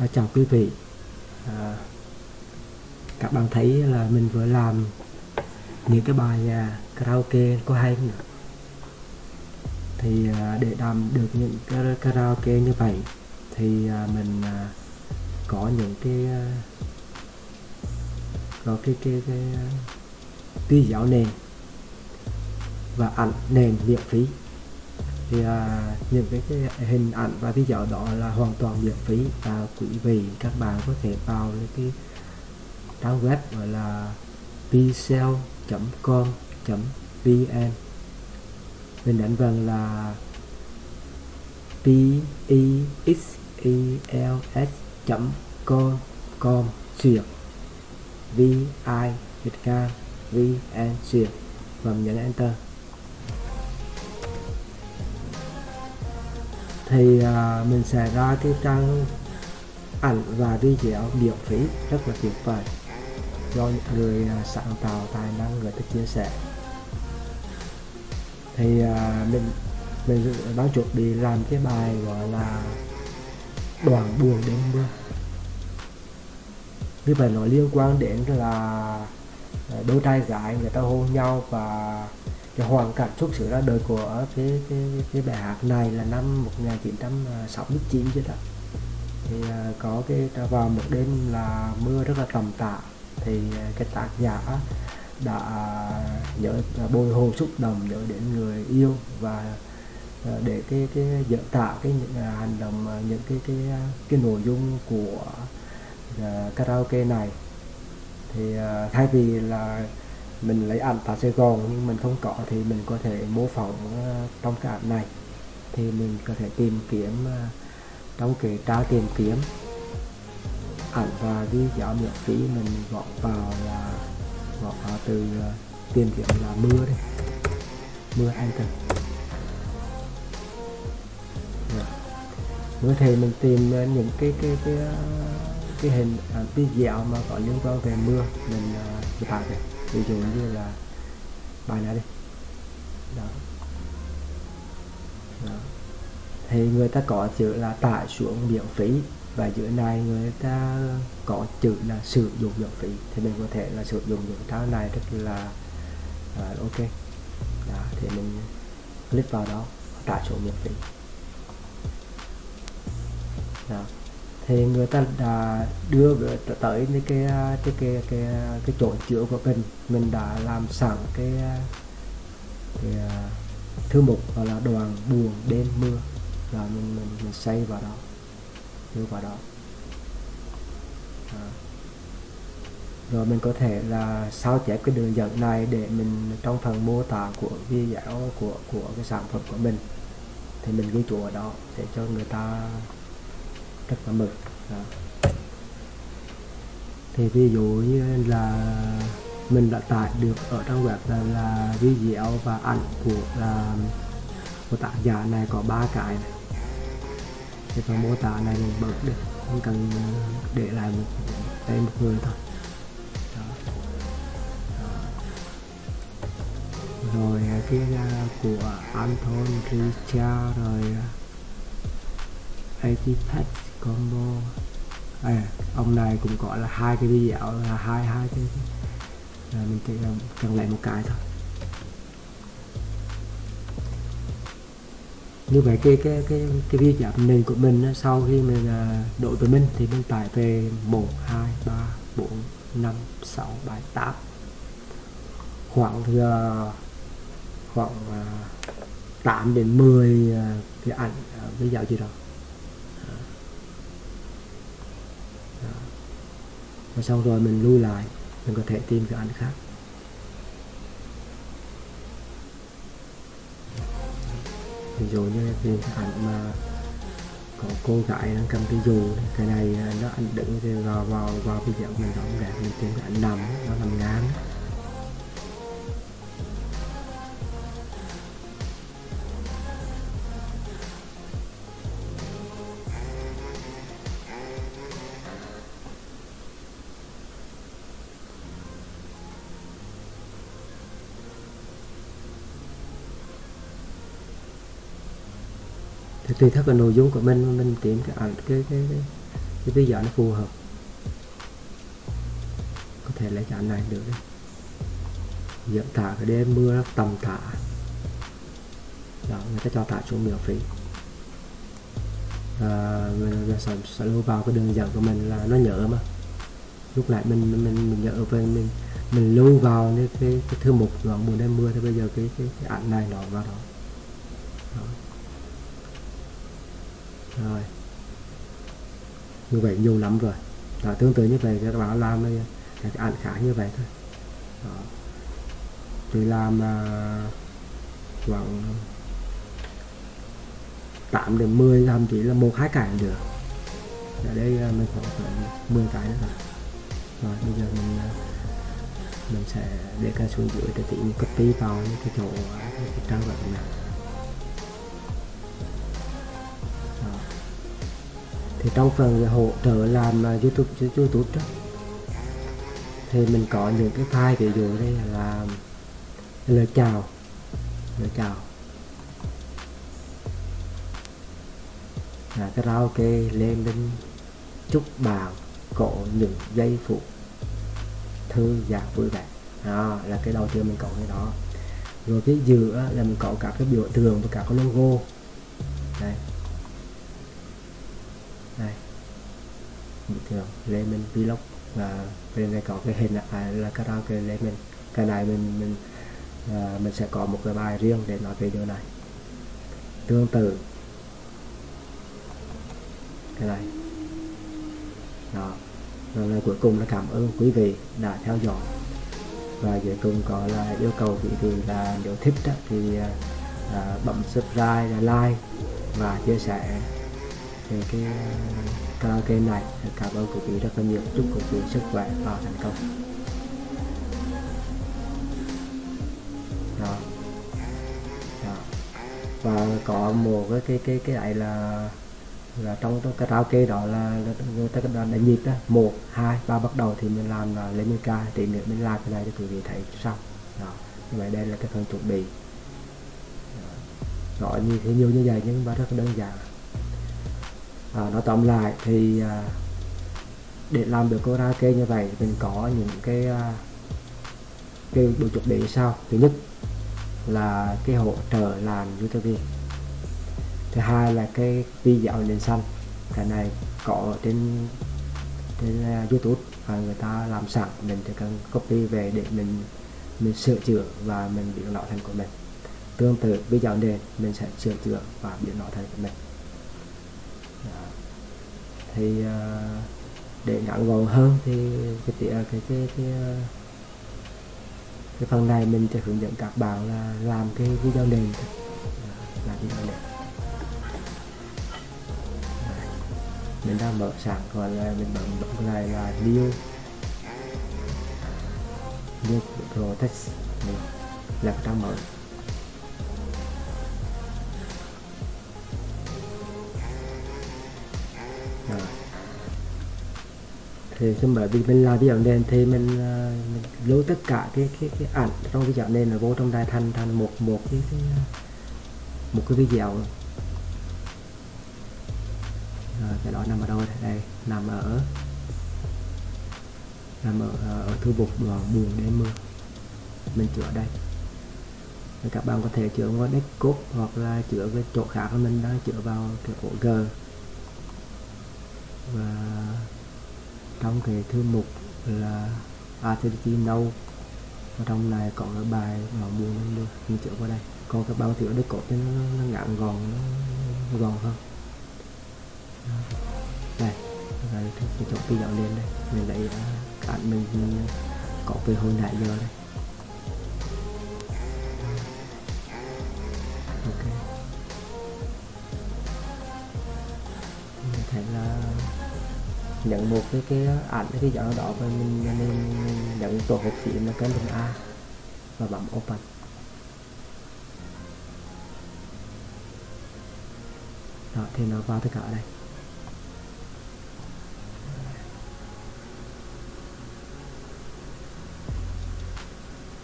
À, chào quý vị. À, các bạn thấy là mình vừa làm những cái bài à, karaoke có hay không thì à, để làm được những cái karaoke như vậy thì à, mình à, có những cái à, có cái cái cái à, giáo nền và ảnh nền miễn phí thì à, những cái, cái hình ảnh và video đó là hoàn toàn miễn phí và quý vị các bạn có thể vào cái trang web gọi là pcell.com vn. Mình đánh vần là p e x e l s com com duyệt v i việt nam vn duyệt và mình nhấn enter. Thì à, mình sẽ ra cái trang ảnh và video miễn phí. Rất là tuyệt vời. Do những người à, sáng tạo tài năng người ta chia sẻ. Thì à, mình mình đang chuẩn bị làm cái bài gọi là đoàn buồn đêm mưa. Như vậy nó liên quan đến là à, đôi trai gái người ta hôn nhau và cái hoàn cảnh xuất xứ ra đời của cái cái cái bài hát này là năm 1969 chứ đó. Thì à, có cái vào một đêm là mưa rất là tầm tạ thì à, cái tác giả đã nhớ à, bồi hồi xúc động nhớ đến người yêu và để cái cái, diễn tả cái những hành động những cái cái cái nội dung của karaoke này. Thì thay vì là mình lấy ảnh tại Sài Gòn nhưng mình không có thì mình có thể mô phỏng ờ, trong cái ảnh này. Thì mình có thể tìm kiếm ờ, trong cái tra tìm kiếm. Ảnh và video miễn phí mình gõ vào là gõ vào từ ờ, tìm kiếm là mưa đây mưa enter Rồi. Dạ. mưa thì mình tìm những cái cái cái cái hình cái video mà có liên quan về mưa mình uh, lại đây ví dụ như là bài này đi. Đó. đó. Thì người ta có chữ là tải xuống miễn phí và giữa này người ta có chữ là sử dụng miễn phí. Thì mình có thể là sử dụng những cái này rất là à, ok. Đó, thì mình click vào đó tải xuống miễn phí. Đó thì người ta đã đưa tới cái cái cái cái cái, cái chỗ chữa của mình. Mình đã làm sẵn cái à, cái thư mục gọi là đoàn buồn đêm mưa. Là mình mình mình xây vào đó đưa vào đó. À. rồi mình có thể là sao chép cái đường dẫn này để mình trong phần mô tả của video của của cái sản phẩm của mình. Thì mình ghi chú ở đó để cho người ta rất là mực đó. thì ví dụ như là mình đã tải được ở trong web là, là video và ảnh của là của tác giả này có ba cái này thì phần mô tả này mình bật được không cần à, để lại một tên một người thôi đó. Đó. rồi à, cái à, của Anton Richard rồi ATPAC combo. À, ông này cũng có là hai cái video là hai hai cái là mình chỉ cần lại một cái thôi. Như vậy cái cái cái cái video nền của mình sau khi mình uh, đổi về mình thì mình tải về 1 2 3 4 5 6 7 8 khoảng uh, khoảng à, uh, 8 đến 10 uh, cái ảnh uh, video gì đó. Và xong rồi mình lui lại, mình có thể tìm cái ảnh khác. Ví dụ như cái ảnh mà có cô gái đang cầm cái dù, cái này à, nó ảnh đứng thì vào vào vào video mình đóng đẹp mình tìm cái ảnh nằm, nó nằm ngang. Thì tùy theo cái nội dung của mình mình tìm cái ảnh cái cái cái, cái video nó phù hợp. Có thể lấy cái ảnh này được đấy diễn tả cái đêm mưa tầm tả đó người ta cho tả xuống miễn phí. À, mình sẽ, sẽ lưu vào cái đường dẫn của mình là nó nhớ mà. Lúc lại mình mình mình nhớ về mình mình lưu vào cái cái, cái thư mục đoạn mùa đêm mưa thì bây giờ cái cái, cái ảnh này nó vào đó. đó rồi. Như vậy nhiều lắm rồi. Đó, tương tự như vậy các bạn làm các ảnh khác như vậy thôi. Đó. tôi làm uh, khoảng 8 đến 10 thậm chí là một hai cái được ở đây uh, mình khoảng khoảng 10 cái nữa rồi. Rồi bây giờ mình uh, mình sẽ để cái xuống dưới để tí copy vào những cái chỗ cái trang web này. Thì trong phần hỗ trợ làm à, YouTube YouTube đó, thì mình có những cái file, ví dụ đây là lời chào lời chào. Là karaoke lên đến chúc bạn có những giây phút thư giãn vui vẻ. Đó, là cái đầu tiên mình có cái đó. Rồi cái giữa là mình có cả cái biểu tượng và cả cái logo. Đây đây thường tượng lên mình vlog và bên này có cái hình là, à, là karaoke lên mình cái này mình mình à, mình sẽ có một cái bài riêng để nói về điều này. Tương tự. Cái này. Đó. Rồi lời cuối cùng là cảm ơn quý vị đã theo dõi. Và cuối cùng có là yêu cầu quý vị là nếu thích đó, thì à, bấm subscribe like và chia sẻ về cái karaoke này. Cảm ơn quý vị rất là nhiều. Chúc quý vị sức khỏe và thành công. Đó. Đó. và có một cái cái cái cái này là là trong cái karaoke đó là người ta đã nhịp đó. Một, hai, ba bắt đầu thì mình làm là lấy 10 ca thì nữa mình làm cái này cho quý vị thấy xong đó. Như vậy đây là cái phần chuẩn bị. Gọi như thế nhiều như vậy nhưng mà rất đơn giản à, nói tóm lại thì à, để làm được karaoke như vậy mình có những cái à, cái bộ chuẩn bị sau thứ nhất là cái hỗ trợ làm youtube thứ hai là cái video nền xanh cái này có trên trên à, youtube và người ta làm sẵn mình chỉ cần copy về để mình mình sửa chữa và mình biến nó thành của mình. Tương tự video nền mình sẽ sửa chữa và biến nó thành của mình thì ờ, để ngắn gọn hơn thì cái ờ, cái cái cái, cái, cái phần này mình sẽ hướng dẫn các bạn là làm cái video nền dạ, làm video nền dạ. mình đang mở sẵn còn là mình bấm bấm này là new new protest dạ, là trang mở thì khi bởi vì mình làm video nền thì mình, ờ, mình lưu tất cả cái cái cái ảnh trong video nền là vô trong đài thành thành một một cái, cái một cái video. Rồi cái đó nằm ở đâu đây? đây nằm ở nằm ở, ờ, ở thư mục ờ, buồn đêm mưa mình chữa đây. Các bạn có thể chữa vào desktop hoặc là chữa cái chỗ khác mình đang chữa vào cái ổ G. Và trong cái thư mục là à, activity nâu và trong này có cái bài mà buồn lên được mình chữa qua đây. Còn các bạn chữa desktop nó, nó ngắn gọn nó gọn hơn. Đây rồi thì cái chỗ video lên đây. Mình lấy uh, ảnh mình, mình có về hồi nãy giờ đây. Nhận một cái cái ảnh cái dạo đó và mình mình, mình nhận tổ hợp phím là cái đường A và bấm open. Đó thì nó vào tất cả đây.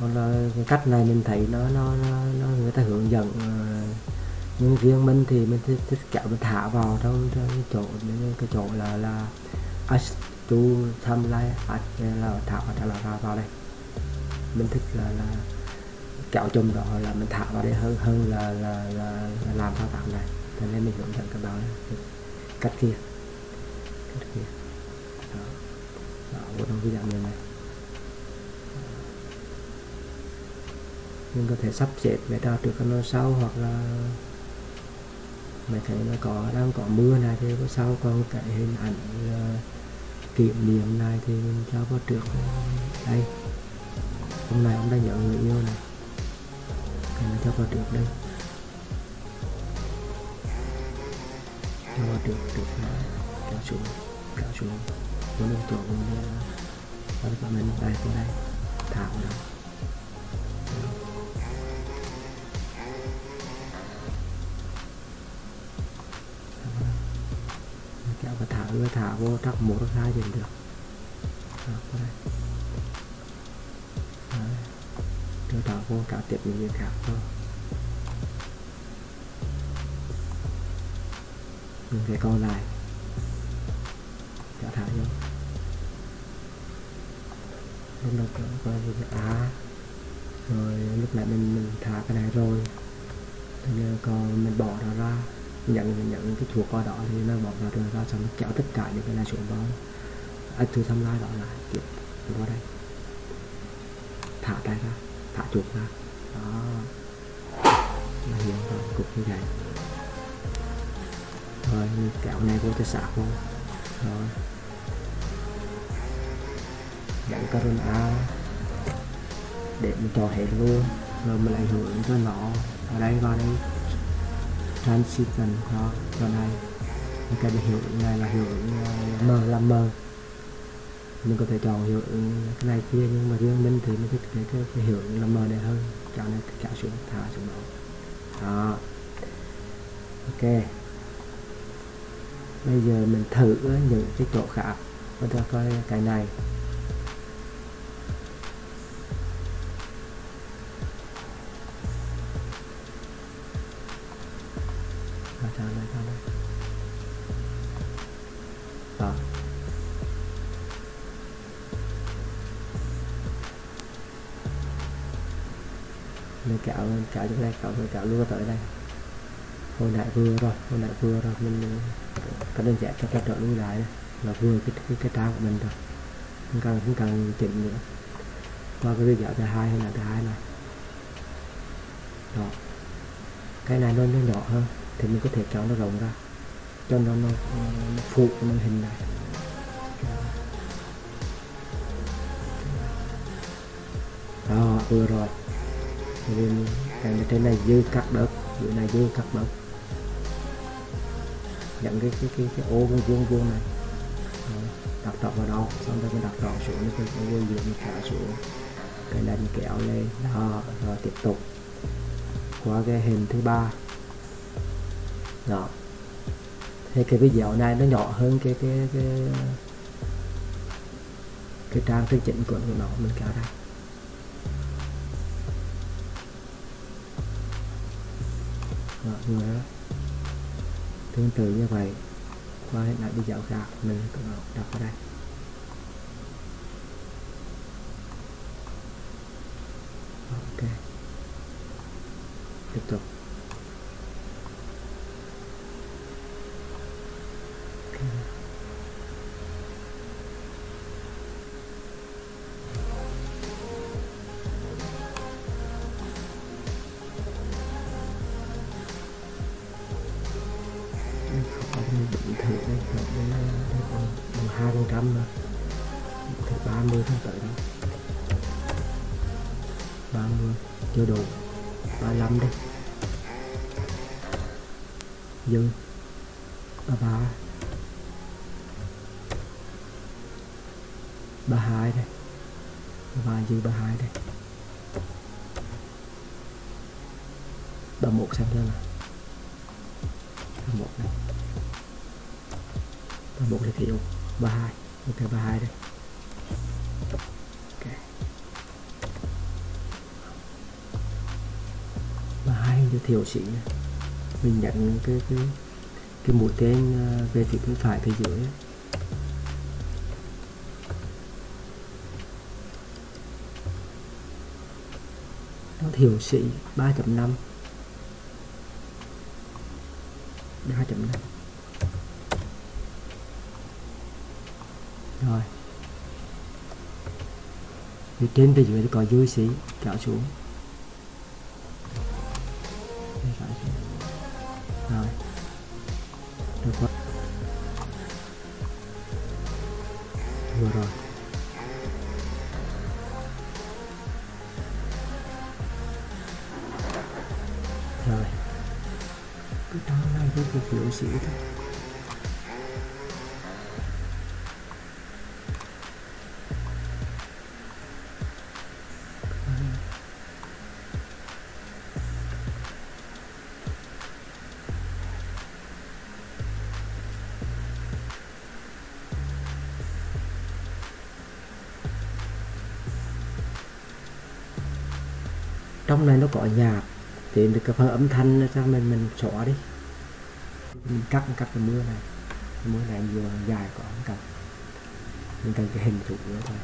Còn là cái cách này mình thấy nó nó, nó, nó người ta hướng dẫn uh, nhưng riêng mình thì mình thích, thích kéo mình thả vào trong, trong cái chỗ cái chỗ là là as to tham lai là thả vào thả vào, vào đây. Mình thích là là kéo chùm đó là mình thả vào đây hơn hơn là là, là, là làm thao tác này cho nên mình hướng dẫn các bạn cách kia. Cách kia. Đó, đó trong video này mình có thể sắp xếp để ra trước nó sau hoặc là mày thấy nó có đang có mưa này thì có sau còn cái hình ảnh uh, kỷ niệm này thì mình cho vào trước. Đây hôm nay ông đã nhận người yêu này. Thì mình cho vào trước đây. Cho vào trước trước này kéo xuống kéo xuống. Của mình chỗ mình và mình đây qua đây thả vào đó. Mới thả vô trắc một trắc hai dần được. Đó, đây đưa thả vô cả tiếp những việc khác thôi. Những cái còn lại. Trả thả vô. Lúc đầu coi như á. À, rồi lúc nãy mình mình thả cái này rồi. Bây giờ còn mình bỏ nó ra nhận nhận cái chuột qua đó thì nó bỏ vào rồi ra xong nó kéo tất cả những cái này xuống vào. Anh thử thăm lai đó lại tiếp vào đây. Thả tay ra, thả chuột ra. Đó. Là hiện rồi cục như vậy. Rồi kéo này vô tới sạc vô rồi. Dẫn corona. Để mình cho hết luôn. Rồi mình lại hưởng cho nó. Ở đây, vào đây transition đó cho này cái hiệu ứng này là hiệu ứng m là m mình có thể chọn hiệu ứng cái này kia nhưng mà riêng mình thì mình thích cái, cái, cái hiệu ứng là m này hơn. Cho nên kéo xuống thả xuống đó. Đó. Ok. Bây giờ mình thử những cái chỗ khác. Chúng ta coi cái này. Đây tới đây. Hồi nãy vừa rồi hồi nãy vừa rồi mình có đơn giản cho cái trợ lui lại là vừa cái cái, cái trang của mình rồi. Không cần không cần chỉnh nữa. Qua cái video thứ hai hay là thứ hai này. Đó. Cái này nó nó nhỏ hơn thì mình có thể cho nó rộng ra. Cho nó nó, nó phụ cái màn hình này. Đó vừa rồi hàng cái trên này dư cắt được, dưới này dư cắt được, nhận cái cái cái, cái ô vuông vuông vuông này. Đặt trọn vào đâu xong rồi mình đặt trọn xuống cái cái vuông vuông mình thả xuống. Cái này mình kéo lên đó rồi tiếp tục. Qua cái hình thứ ba. Đó. Thì cái video này nó nhỏ hơn cái cái cái cái trang chân chỉnh của nó mình kéo đây nữa tương tự như vậy, qua lại đi dạo khác, mình đọc ở đây. Ok. Tiếp tục. Trăm nữa thì 30 tháng tới ba mươi chưa đủ 35 đi dư 33 32 đây 33 dư 32 đây 31 xem ra là 31 này 31 là thiếu 32 ok, ba hai đây. Ok. Ba hai giới thiệu chị nha. Mình nhận cái cái cái mũi tên ờ, về phía bên phải phía dưới. Nó thiểu sĩ 3.5 3.5 rồi phía trên phía dưới có dưới xí, kéo xuống. Rồi. Được quá vừa rồi. Rồi. Cứ trong này cứ việc hiệu sĩ thôi. Trong này nó có nhạc thì được cái phần âm thanh sang mình mình xóa đi. Mình cắt cắt cái mưa này. Cái mưa này vừa dài có không cần. Mình cần cái hình trụ nữa thôi.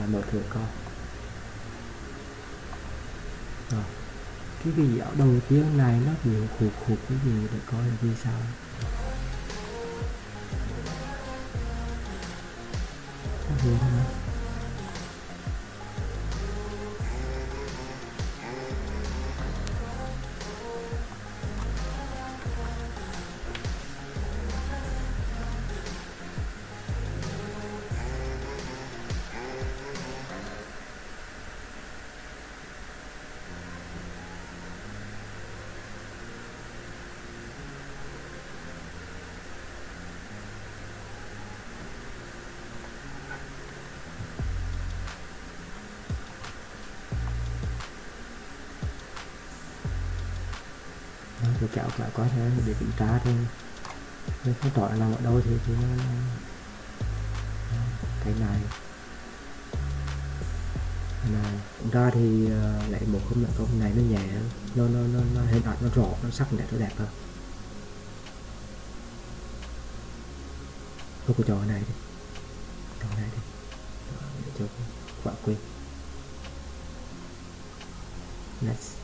Là mở cửa coi. Rồi. Cái video đầu tiên này nó bị hụt hụt cái gì để coi là vì sao? Thank you. Không ạ? Đó, kéo lại có thể để kiểm tra thôi. Nếu không tỏi là ở đâu thì thì nó cái này. Cái này ra thì ờ, lại một không lại công này nó nhẹ nó nó nó, nó hình ảnh nó rõ nó sắc đẹp nó đẹp hơn. Tôi có trò này đi. Trò này đi. Ờ, để cho quả quên next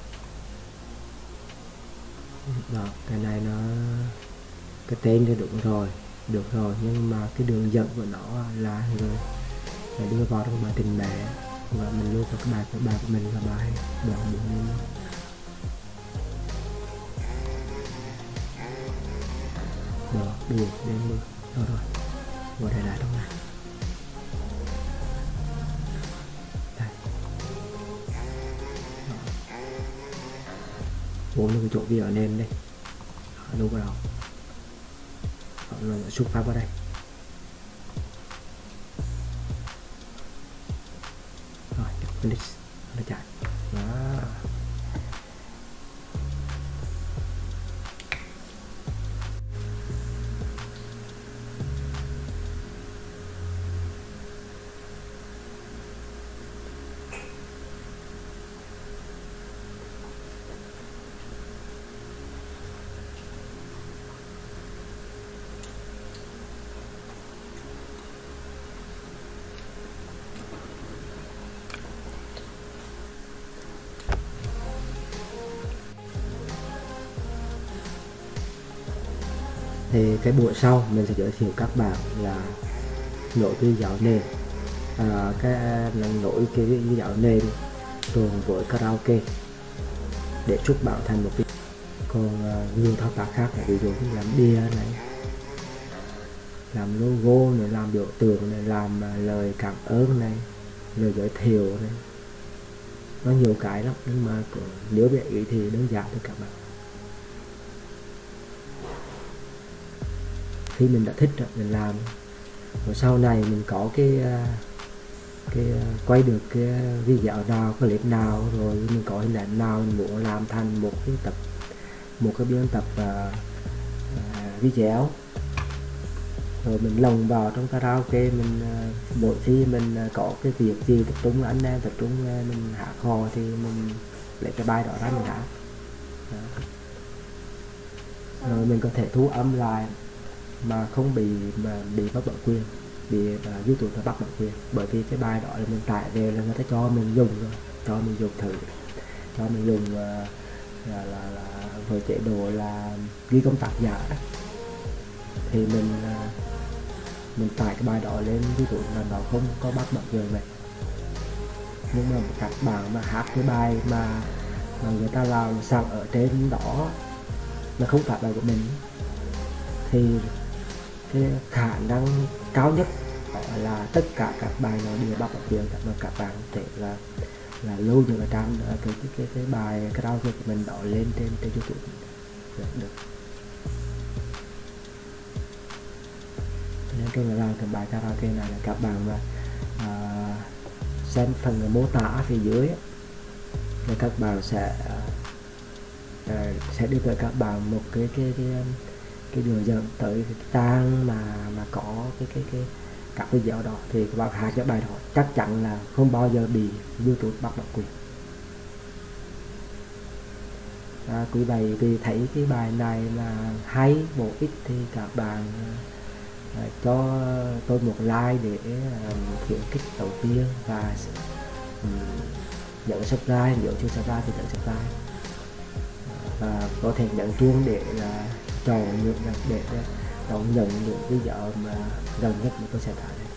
đó, cái này nó, cái tên thì đúng rồi, được rồi, nhưng mà cái đường dẫn của nó là người phải đưa vào trong bài tình mẹ, và mình lưu vào cái bài các bài của mình là bài đoạn bốn mươi rồi đủ đến mưa rồi rồi, ngồi đây lại trong này. Bốn cái chỗ vi ở nền đây. Đó, đâu vào? Đâu Đó, nó xuất phát vào đây. Rồi finish thì cái buổi sau mình sẽ giới thiệu các bạn là nổi cái giáo nền. À, cái nội nổi cái nền cùng với karaoke để chúc bạn thành một cái còn uh, nhiều thao tác khác ví dụ như làm bia này làm logo này làm biểu tượng này làm uh, lời cảm ơn này lời giới thiệu này. Nó nhiều cái lắm nhưng mà nếu bị ý thì đơn giản thôi các bạn. Khi mình đã thích rồi mình làm. Rồi sau này mình có cái à, cái à, quay được cái à, video nào clip nào rồi mình có hình ảnh nào mình muốn làm thành một cái tập một cái biên tập uh, uh, video rồi mình lồng vào trong karaoke mình à, mỗi khi mình uh, có cái việc gì tập trung anh em tập trung uh, mình hạ kho thì mình lấy cái bài đó ra mình hát. Rồi mình có thể thu âm lại mà không bị mà bị bắt bản quyền bị uh, YouTube nó bắt bản quyền. Bởi vì cái bài đó là mình tải về là người ta cho mình dùng rồi cho mình dùng thử cho mình dùng uh, là, là, là với chế độ là ghi công tác giả đó. thì mình uh, mình tải cái bài đó lên YouTube là nó không có bắt bản quyền này nhưng mà các bạn mà hát cái bài mà mà người ta làm sẵn ở trên đó mà không phải bài của mình. Thì cái khả năng cao nhất là tất cả các bài nó đều bắt được quyền mà các bạn có thể là là lưu những cái trang cái cái cái, cái bài karaoke của mình đó lên trên trên youtube được, được. nên tôi là làm cái bài karaoke này là các bạn mà à, xem phần mô tả phía dưới thì các bạn sẽ à, à sẽ đưa tới các bạn một cái cái cái cái đường dẫn tới cái trang mà mà có cái cái cái các video đó thì các bạn hát cái bài đó. Chắc chắn là không bao giờ bị YouTube bắt bản quyền. À, quý vị vì thấy cái bài này là hay bổ ích thì các bạn à, cho tôi một like để à, khuyến khích đầu tiên và ừ, um, nhấn subscribe nếu chưa subscribe thì nhận subscribe. À, và có thể nhấn chuông để là chọn những đó đón nhận những vợ mà gần nhất mà tôi sẽ tải